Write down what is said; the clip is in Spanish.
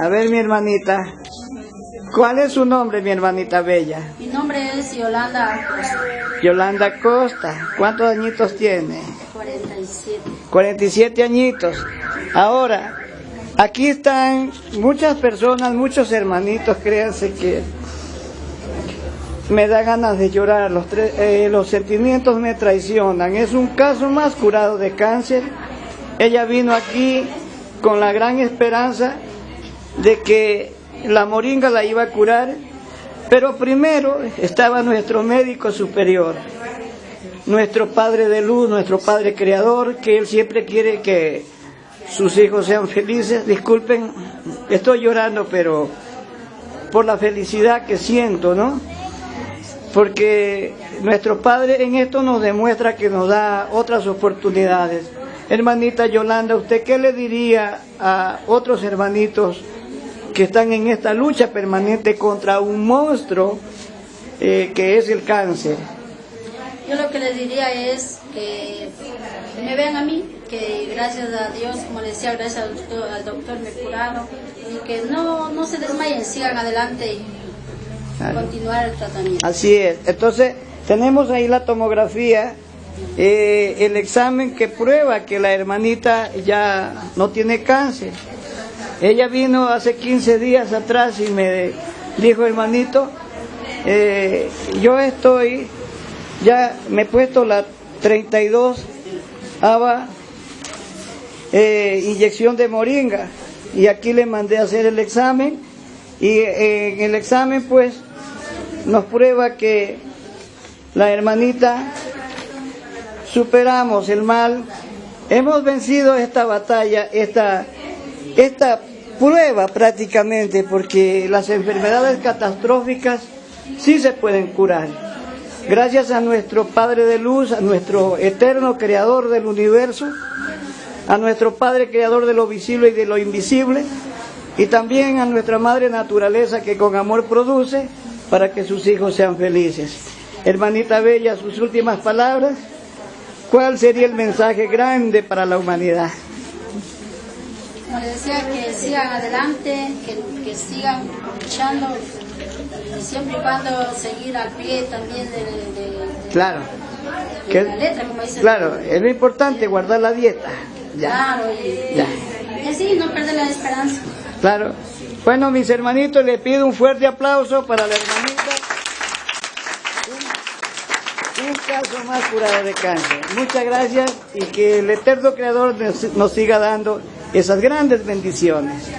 A ver, mi hermanita. ¿Cuál es su nombre, mi hermanita bella? Mi nombre es Yolanda Acosta, Yolanda Costa. ¿Cuántos añitos tiene? 47. 47 añitos. Ahora, aquí están muchas personas, muchos hermanitos, créanse que me da ganas de llorar, los, eh, los sentimientos me traicionan. Es un caso más curado de cáncer. Ella vino aquí con la gran esperanza de que la moringa la iba a curar, pero primero estaba nuestro médico superior, nuestro Padre de luz, nuestro Padre Creador, que Él siempre quiere que sus hijos sean felices. Disculpen, estoy llorando, pero por la felicidad que siento, ¿no? Porque nuestro Padre en esto nos demuestra que nos da otras oportunidades. Hermanita Yolanda, ¿usted qué le diría a otros hermanitos que están en esta lucha permanente contra un monstruo eh, que es el cáncer? Yo lo que les diría es que me vean a mí, que gracias a Dios, como les decía, gracias al doctor, al doctor me curaron y que no, no se desmayen, sigan adelante y Claro. continuar el tratamiento. Así es. Entonces, tenemos ahí la tomografía, eh, el examen que prueba que la hermanita ya no tiene cáncer. Ella vino hace 15 días atrás y me dijo, hermanito, eh, yo estoy, ya me he puesto la 32 ava eh, inyección de moringa. Y aquí le mandé a hacer el examen. Y eh, en el examen pues nos prueba que la hermanita superamos el mal, hemos vencido esta batalla, esta, esta prueba prácticamente, porque las enfermedades catastróficas sí se pueden curar. Gracias a nuestro Padre de Luz, a nuestro eterno Creador del universo, a nuestro Padre Creador de lo visible y de lo invisible, y también a nuestra Madre Naturaleza que con amor produce para que sus hijos sean felices. Hermanita Bella, sus últimas palabras, ¿cuál sería el mensaje grande para la humanidad? Como les decía, que sigan adelante, que, que sigan luchando y siempre y cuando seguir al pie también de, de- de- Claro, de que- la letra, como dice. claro, es lo importante guardar la dieta. Ya, Claro, y, ya. y así no perder la esperanza. Claro. Bueno, mis hermanitos, les pido un fuerte aplauso para la hermanita. Un, un caso más curado de cáncer. Muchas gracias y que el eterno Creador nos, nos siga dando esas grandes bendiciones.